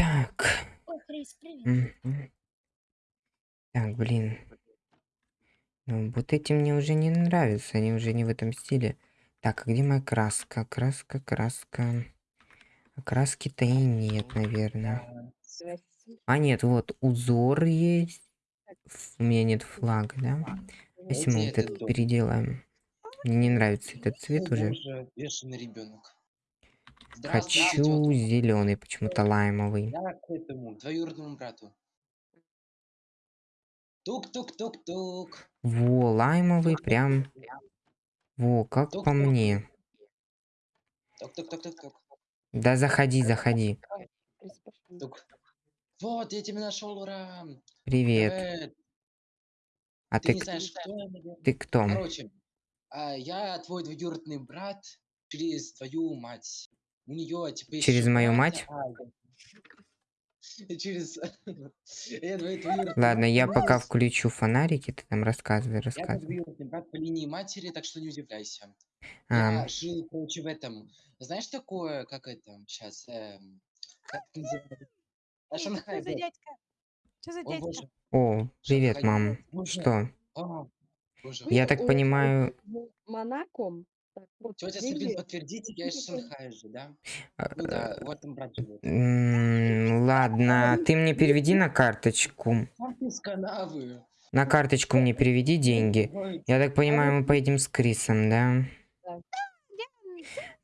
Так. Ой, Крис, привет. Так, блин. Ну, вот эти мне уже не нравятся, они уже не в этом стиле. Так, а где моя краска? Краска, краска. А краски-то и нет, наверное. А, нет, вот узор есть. У меня нет флага, да? Если мы вот этот переделаем. Мне не нравится этот цвет О, уже. бешеный ребенок. Хочу зеленый, почему-то лаймовый. Я к этому двоюродному брату. Тук-тук-тук-тук. Во, лаймовый прям. Во, как по мне. Тук-тук-тук-тук-тук. Да заходи, заходи. Тук. Вот, я тебя нашел, ура! Привет. Привет. А Ты ты, к- знаешь, кто я, ты кто? Короче, а, я твой двоюродный брат через твою мать. У нее типа есть Через еще мою мать? а. Через... Я Ладно, я по пока включу фонарики, ты там рассказывай, Я рассказывай. двоюродный брат по линии матери, так что не удивляйся. А, Я жил, короче, в этом. Знаешь такое, как это сейчас? как называется? А, Шанхай, Что за дядька? Что за О, дядька? боже. о, привет, мам. Что? А. Я так понимаю, в Монако. Так, вот, Тетя деньги. Сабин, подтвердите, я из Шанхая же, да? Ну да, вот там брат живет. м, ладно, ты мне переведи на карточку. Ты из канавы. На карточку мне переведи деньги. Я так понимаю, мы поедем с Крисом, да? Да.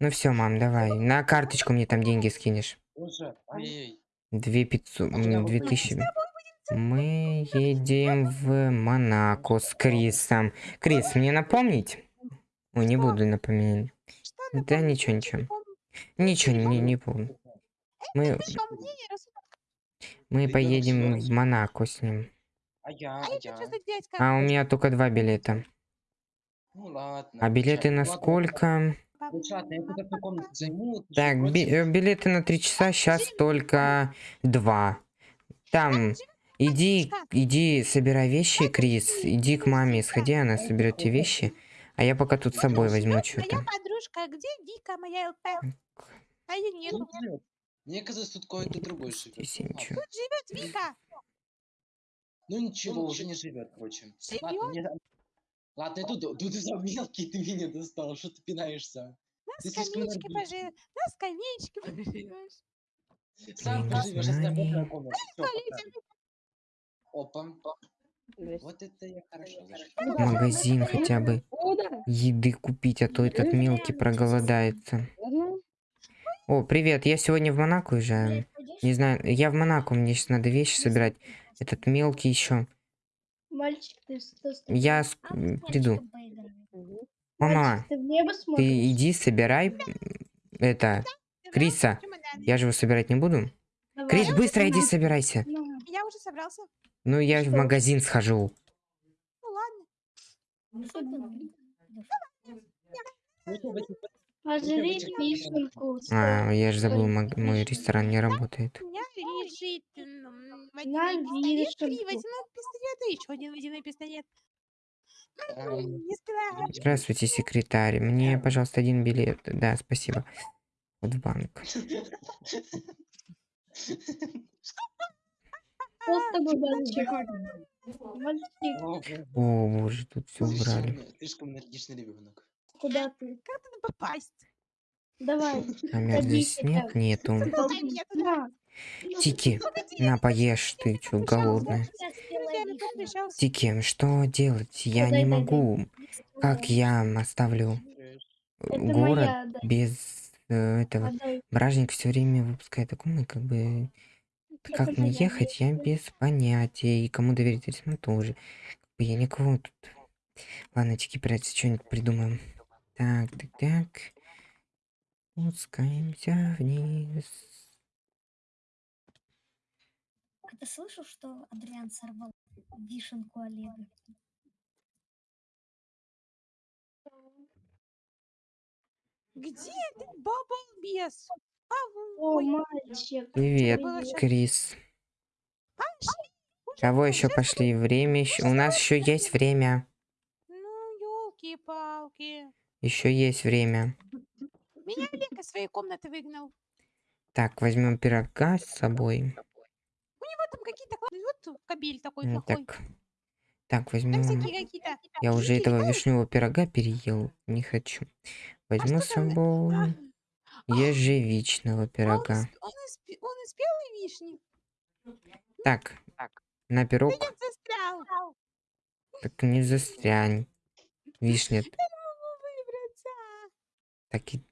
Ну все, мам, давай. На карточку мне там деньги скинешь. Ай-яй. Две пятьсот, А м, две тысячи. Мы едем в Монако с Крисом. Крис, мне напомнить? Ой, не буду напоминать. Да ничего, ничего. Ничего, не, не помню. Мы, рассудок? мы Ребенок поедем в Монако с ним. А я, А а я. А у меня только два билета. Ну ладно. А билеты на сколько? Так, би- э, билеты на три часа, сейчас только два. Там, иди, иди, собирай вещи, Крис, иди к маме, сходи, она соберет те вещи, а я пока тут с собой возьму Моя что-то. подружка, где Вика, моя ЛП? А ее нет. Тут живет. Мне казалось, тут какой-то другой живет. Здесь Ну, ничего. ладно. Живет Вика. Ну ничего, уже не живет. Ладно, мне... Ладно, я тут, тут за мелкий ты меня достал, что ты пинаешься? На скамеечке поживешь. На скамеечке поживешь. Сам поживешь, если я. Туалете. Опа. Вот это я хорошо магазин хотя бы еды купить, а то этот мелкий проголодается. О, привет, я сегодня в Монако уезжаю. Не знаю, я в Монако, мне сейчас надо вещи собирать. Этот мелкий еще. Мальчик, ты что Я с- А приду. Мама, Мальчик, ты иди собирай это, Криса. Я же его собирать не буду. Давай. Крис, быстро иди собирайся. Ну, Я уже собрался. Ну, я в Что? магазин схожу. Ну ладно. Ну, в Пожри вишенку. А, я же забыл, мой ресторан не работает. У меня лежит м, На водяной пистолет, три водяных пистолета, еще один водяной пистолет. Здравствуйте, секретарь. Мне, пожалуйста, один билет. Да, спасибо. Вот в банк. О, боже, О, боже, тут все убрали. слишком- энергичный ребенок. куда ты? Как туда попасть? Давай. Камер здесь Садись, нет, это. нету. Тики, на, поешь, ты чё, голодная. Тики, что делать? Я дай, не могу. Как я оставлю город без э, этого? Бражник все время выпускает документы, как бы... Как мне ехать, я без понятия. И кому доверить рисунок тоже. Я никого тут... Ладно, Тики, придется что-нибудь придумаем. Так, так, так. Спускаемся вниз. А ты слышал, что Адриан сорвал вишенку Олега? Где ты, балбес? А, О, мальчик. Привет, Крис. Кого еще пошли? Время еще. У нас еще есть время. Ну, елки-палки. Еще есть время. Меня Олег из своей комнаты выгнал. Так, возьмем пирога с собой. Вот там какие-то классные. Вот кабель такой М, плохой. Так. Так, возьмем. Я уже этого вишневого пирога переел. Не хочу. Возьму с что там? собой ежевичного он, пирога. из, он, из, он из белой вишни. Так, на Ты пирог. не застрял. Так не застрянь. Вишня. Я. Так и...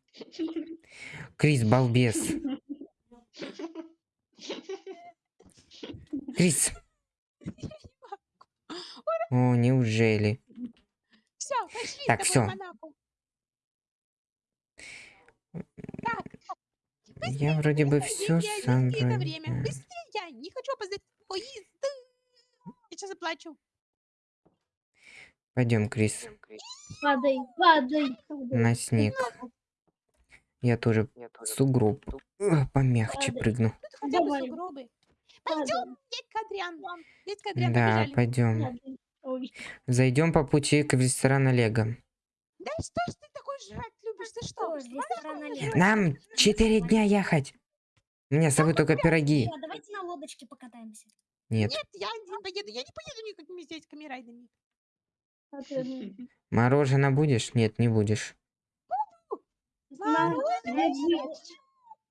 Крис, балбес. Крис. О, неужели? Все, пошли Так, с Монако. Так, Я вроде бы все сам время. Быстрее, я не хочу опоздать поезд. Я сейчас заплачу. Пойдем, Крис, Падай, падай, падай. на снег. Я тоже в сугроб. Э, Помягче Ладно. прыгну. Тут хотя бы Давай. сугробы. падай, Дядька Адриан. Дядька Адриан, Да, побежали. пойдем. падай. Ой, Зайдем по пути к ресторану Лего. Да что ж ты такой жрать Ты что? Нам четыре дня ехать. У меня с собой только пироги. Давайте на лодочке покатаемся. Нет, Нет, я не поеду. Я не поеду никакими здесь райдами. а мороженое будешь? Нет, не будешь.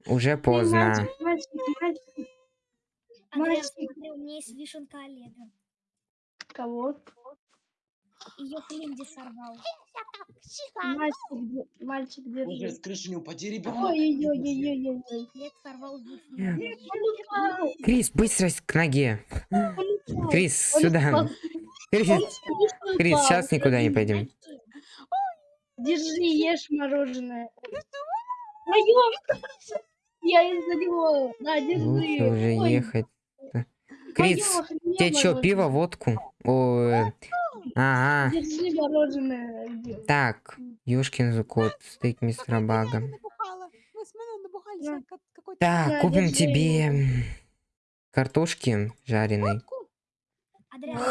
Уже поздно. Мальчик, у меня есть вишенка Олега. Кого? Ее Клинди сорвал. Мальчик, мальчик, Боже, держи. с крыши не упади, ребенок. Ой-ой-ой-ой-ой. Лет сорвал Крис, быстро к ноге. Крис, сюда. Крис, Крис, сейчас никуда не пойдем. Держи, ешь мороженое. Моё! Я из-за него. На, держи. Лучше уже ехать. Крис, тебе что, пиво, водку? Ой, ага. Держи мороженое. Где? Так, ёшкин кот, стейк мистера Бага. Так, купим тебе картошки жареной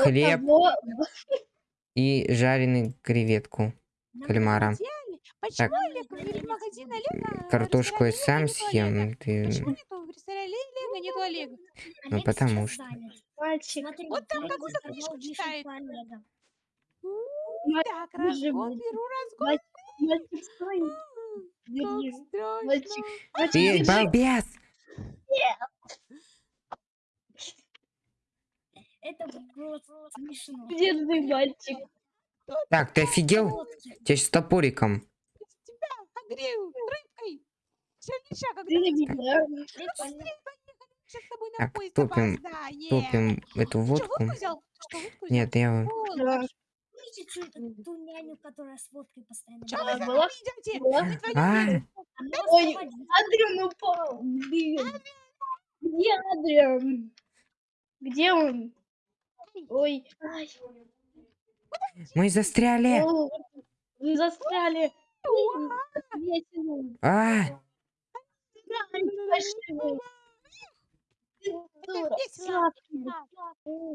Хлеб. И жареную креветку кальмара. Так. В Картошку я сам съем. Ты... Ну, потому что. Мальчик, Вот там какую-то книжку читает. Ма- Так, разгон, беру разгон. мальчик, стой. Как страшно. Мальчик, Ты балбес! Это было смешно. Держи, мальчик. Так, ты офигел? Тебя с топориком. Тебя огрею рыбкой. Тобой на Так, топим-. Топим эту водку. Нет, я... Вон, Да. как ж- Помните чу- ту няню, которая с водкой постоянно Чё вы за идете? Мы. Она Ой. Адриан упал. Блин. Где Адриан? Где он? Ой. Мы застряли. Вы застряли. А,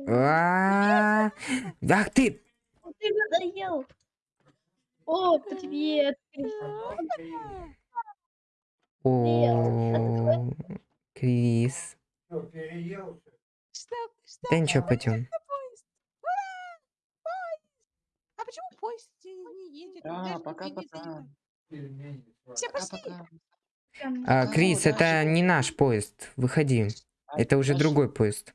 а, Ах ты! Ты надоел. О, привет. О, Крис. Да ничего, пойдем. А почему поезд не едет? Да, пока-пока. Все, пошли. А, Крис, это не наш поезд. Выходи. Это уже другой поезд.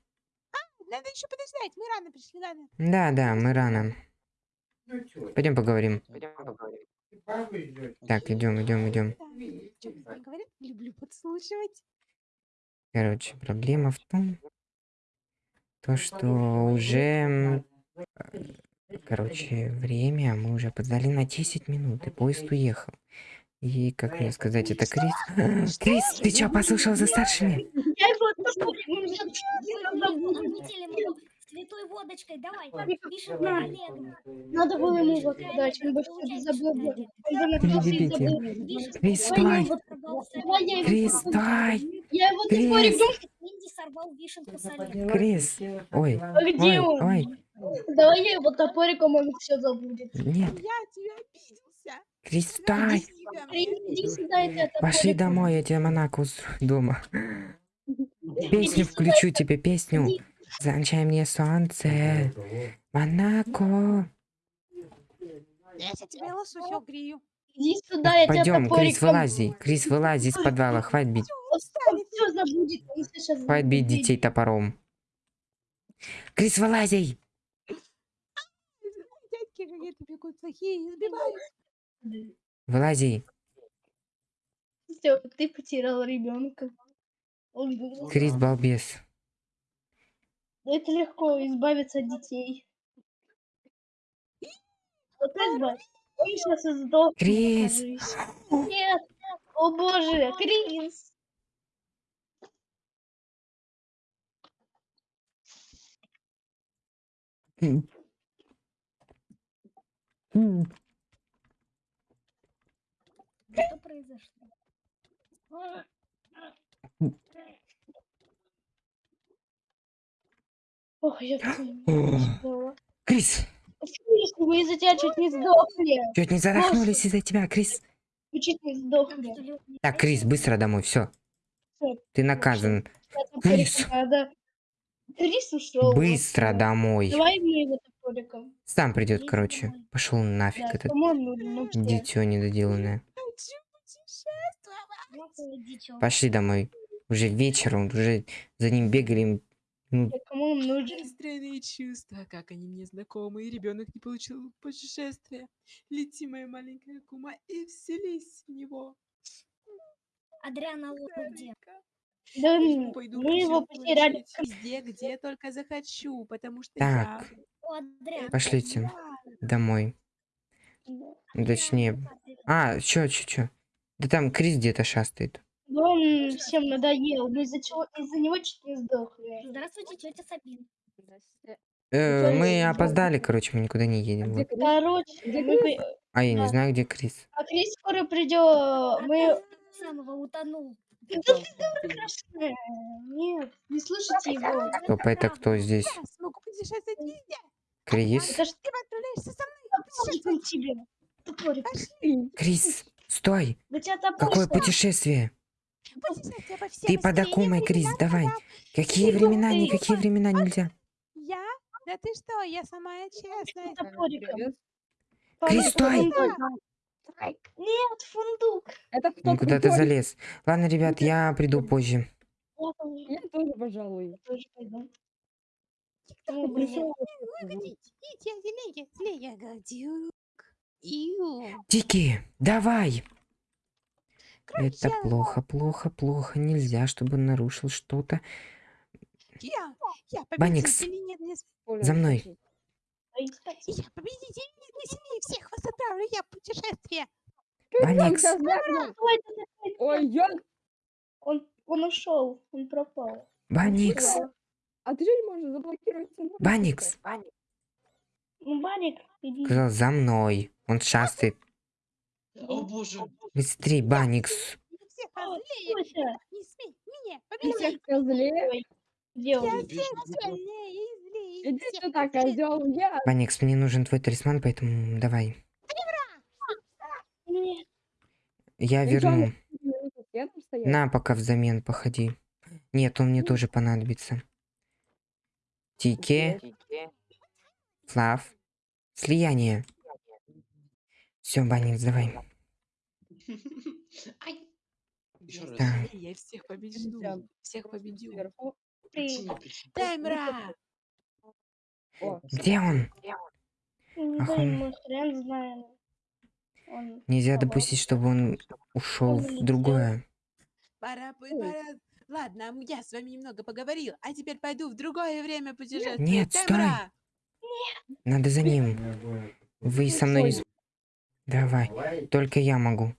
Надо еще подождать. Мы рано пришли, ладно. Да, да, мы рано. Пойдем поговорим. Так, идем, идем, идем. Люблю подслушивать. Короче, проблема в том, то, что уже, э, короче, время мы уже подали на 10 минут, и поезд уехал. И, как мне сказать, это Крис... Крис, ты чё, послушал за старшими? Святой водочкой. Давай, вишенка На. Олега. Надо было ему вот дать, он бы все забыл. забыл. Вишенка Крис, Крис, посмотрю. стой! Я его Крис! топорик дом- Клинди сорвал вишенку с Олега. Крис! Ой, А где ой, он? ой, Давай я его топориком, он все забудет. нет. Я тебя обиделся. Крис, стой! Тебя Крис, мне. иди сюда, иди от Пошли домой, я тебе Монако устрою дома. Песню включу тебе, песню. Замчай мне солнце. Монако. Иди сюда, я тебя Пойдем, Крис, вылази. Крис, вылази из подвала. Хватит бить. Хватит бить детей топором. Крис, вылази! Дядьки какие-то бегут плохие, сбивают. Вылази. Все, ты потерял ребенка. Крис, балбес. Это легко избавиться от детей. Вот избавь. Он сейчас и Крис! Нет! О боже, Крис! Что произошло? Ох, я все. Крис, мы из-за тебя чуть не сдохли. чуть не задохнулись из-за тебя, Крис. Мы чуть не сдохли. Так, Крис, быстро домой, все. Ты наказан. Крис. Крис ушел. Быстро домой. Давай мне его топориком. Сам придет, Крис, короче. Пошел нафиг Да, этот дитё недоделанное. Пошли домой. Уже вечер, он уже за ним бегали. Ну, Да, Кому он нужен? Странные чувства, как они мне знакомы, и ребенок не получил путешествия. Лети, моя маленькая кума, и вселись в него. Адриана Лоу где? Старенько. Да, пойду мы его потеряли. получить Везде, где только захочу, потому что Так. я... О, Адриан. Пошлите. я- домой. Ну, Точнее. А, чё, чё, чё? Да там Крис где-то шастает. Он всем надоел. Мы из-за чего из-за него чуть не сдохли. Здравствуйте, тетя Сабин. Здрасте. Э, мы опоздали, короче, мы никуда не А едем. Крис? Короче, Где мы Крис? по- А я не знаю, где Крис. а Крис скоро придет. Мы... Самого утонул. Да ты дура, Нет, не слушайте его. Стоп, это кто здесь? Крис? Крис, стой! Какое путешествие? Ты под измерениям Акумой, времен Крис, давай. Какие времена, никакие времена нельзя. Я? Да ты что, я самая честная. Крис, стой! Нет, фундук. Это кто? Ну куда ты крутой? залез? Ладно, ребят, я приду позже. Я тоже- пожалуй. Тики, давай! Это плохо, плохо, плохо. Нельзя, чтобы он нарушил что-то. Я, я Баникс. За мной. Я победитель, мне сильнее всех вас отправлю я в путешествие. Аникс, там звякнул. ой, я... Он, он ушел, он пропал. Баникс. А ты же не можешь заблокировать цену? Баникс. Ну, Баник, иди. Сказал, за мной. Он шастает. О боже. Быстрей, Баникс. Не смей меня Ты всех где он? Иди сюда, козел. Я. Баникс, мне нужен твой талисман, поэтому давай. Я верну. На, пока взамен походи. Нет, он мне тоже понадобится. Тике, Флав, слияние. Все, Баникс, давай. Ай. Еще раз. Да. Я всех. Всем. Всех ты. Причина, причина. Таймра! Где он? Не Ах, знаю, он-. Нельзя допустить, чтобы он ушел в другое. Пора, пора. Ладно, я с вами немного поговорил, а теперь пойду в другое время путешествовать. Нет, стой. Надо за ним. Вы со мной не... Давай. Только я могу.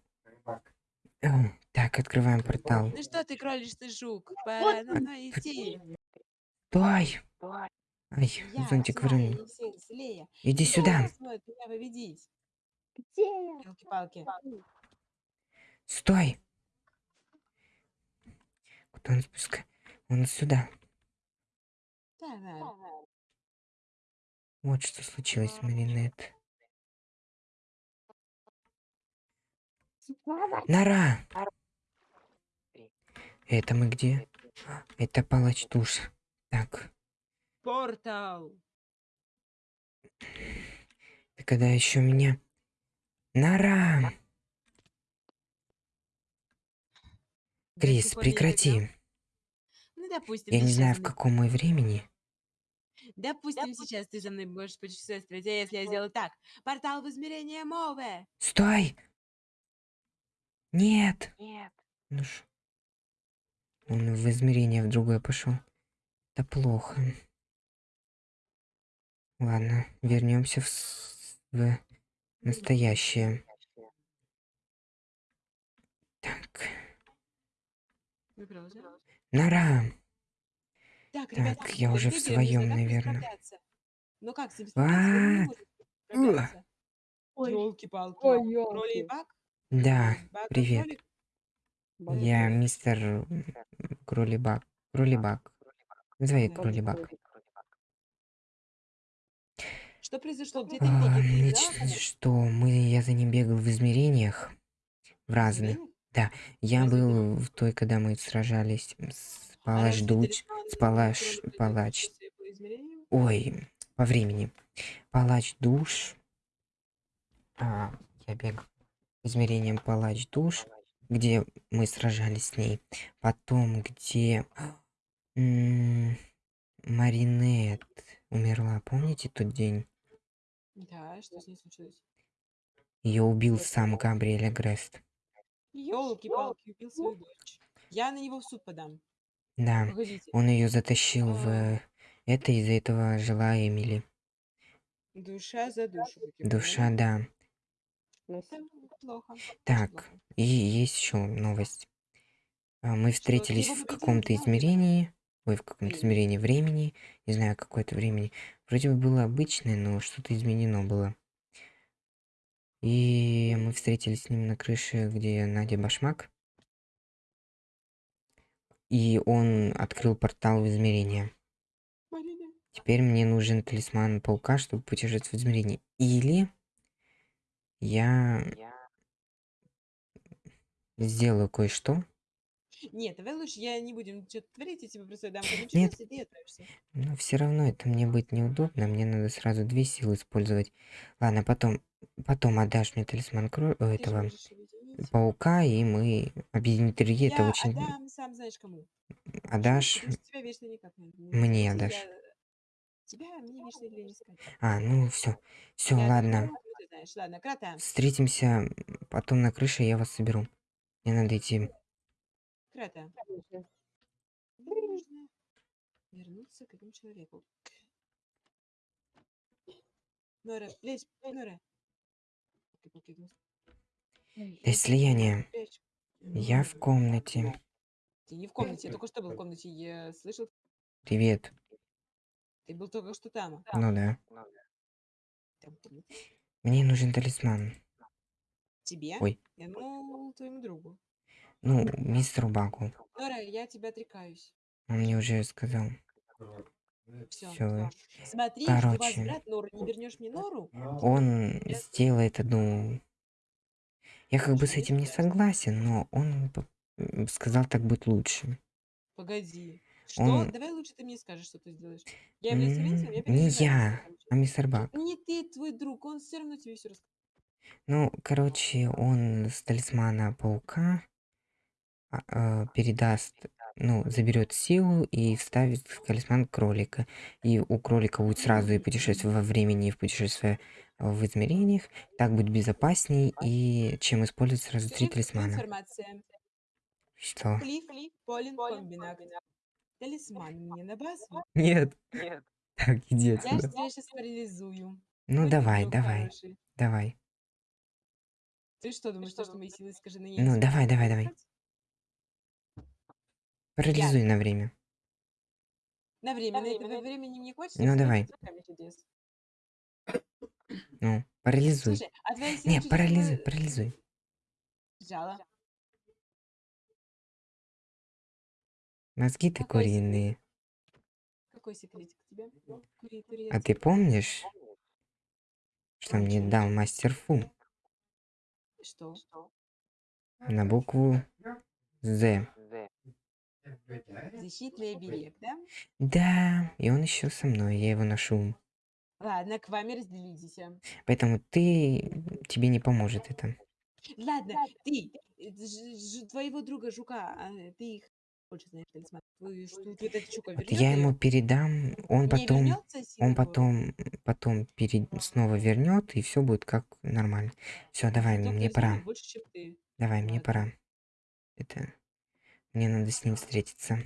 Так, открываем портал. Ну что ты кролишь ты жук? Пора идти. Стой! Ай, Я зонтик злее. Иди сюда. Стой! Куда он спускает? Он сюда. Вот что случилось, Маринет. Нора! Это мы где? Это палач душ. Так, Портал. ты когда еще меня... Нора! До Крис, прекрати. Ну, допустим, Я не знаю, в каком мы времени. Допустим, сейчас ты за мной будешь путешествовать, а если я сделаю так? Портал в измерение Мове. Стой! Нет! Ну ж. Он в измерение в другое пошел. Это плохо. Ладно, вернемся в, в настоящее. Так. Нора! Так, Так, ребята, я уже в своем, наверное. Ну как А. Ой. Ёлки-палки. Ой, Кролей ёлки. бак? Да, привет. Я мистер Кролибак. Кролибак. Называй Да. Кролибак. Что произошло? Где ты А, значит, что мы, я за ним бегал в измерениях. В разных. Измерениях? Я был в той, когда мы сражались с А разве Дуч. С Палаш... Палач... Ой, по времени. Палач Душ. А, я бегал измерением Палач Душ, где мы сражались с ней. Потом, где... м, Маринет умерла. Помните тот день? Да, что с ней случилось? Ее убил сам Габриэль Агрест. Ёлки-палки, убил свою дочь. Я на него в суд подам. Да, Погодите. он ее затащил в А. э, это, из-за этого жила Эмили. Душа за душу. Душа, да. Очень Так, и есть еще новость. А, Мы встретились в каком-то измерении. Ой, в каком-то измерении времени. Не знаю, какое-то времени. Вроде бы было обычное, но что-то изменено было. И мы встретились с ним на крыше, где Надя Башмак. И он открыл портал в измерение. Теперь мне нужен талисман паука, чтобы путешествовать в измерении. Или я сделаю кое-что. Нет, давай лучше я не будем что-то творить, я тебе просто дам Нет. и ты отправишься. Но все равно это мне будет неудобно. Мне надо сразу две силы использовать. Ладно, потом, потом отдашь мне талисман кро- э, Ты же этого можешь паука, и мы объединить три. Это Я очень отдам, сам знаешь кому. Отдашь. Что тебя вечно никак не не Мне найти, отдашь. Тебя мне вечно не искать. А, ну все, все, Я ладно. думаю, Встретимся потом на крыше, я вас соберу. Мне надо идти. Вернуться к этому человеку. Нора, лезь, Нора. Слияния. прячь. Я в комнате. Ты не в комнате, я только что был в комнате. Я слышал, Привет. ты был только что там. Ну да. Мне нужен талисман. Тебе? Ой. Я думал, твоему другу. Ну, мистеру Багу. Нора, я тебя отрекаюсь. Он мне уже сказал. Все. Все. Смотри, Короче. возврат Норы. Не вернешь мне Нору? Он сделает одну... Я как бы с этим не согласен, но он сказал, так будет лучше. Погоди. Что? Он- Давай лучше ты мне скажешь, что ты сделаешь. Я являюсь свидетелем, я Не я, а мистер Баг. Не ты, твой друг, он все равно тебе все расскажет. Ну, короче, он с талисмана паука а, а, передаст, ну, заберет силу и вставит в талисман кролика. И у кролика будет сразу и путешествие во времени, и в путешествие в измерениях. Так будет безопасней, и чем использовать сразу три талисмана. Что? Талисман мне на базу. Нет. Так, иди Я отсюда. тебя сейчас парализую. Ну, давай, давай, хороший. давай. Ты что думаешь, что, что мои силы, скажи на ней? Ну, не давай, давай, давай. Парализуй на время. На время, на это времени мне хватит. Ну, давай. Ну, парализуй. Слушай, а Не, парализуй, была- парализуй. Жало. Мозги ты Какой секрет? куриные. Какой секретик у тебя? Кури, кури, А ты помнишь, что мне дал мастер Фу? Что? на букву З. Защитный оберег, да? Да, и он еще со мной, я его ношу. Ладно, к вами разделитесь. а. Поэтому ты... тебе не поможет это. Ладно, ты, э, твоего друга Жука, а, ты их я ему передам, он потом... Он потом, потом перед, снова вернет, и все будет как нормально. Все, давай, Зато мне пора. Давай, мне пора. Это... Мне надо с ним встретиться.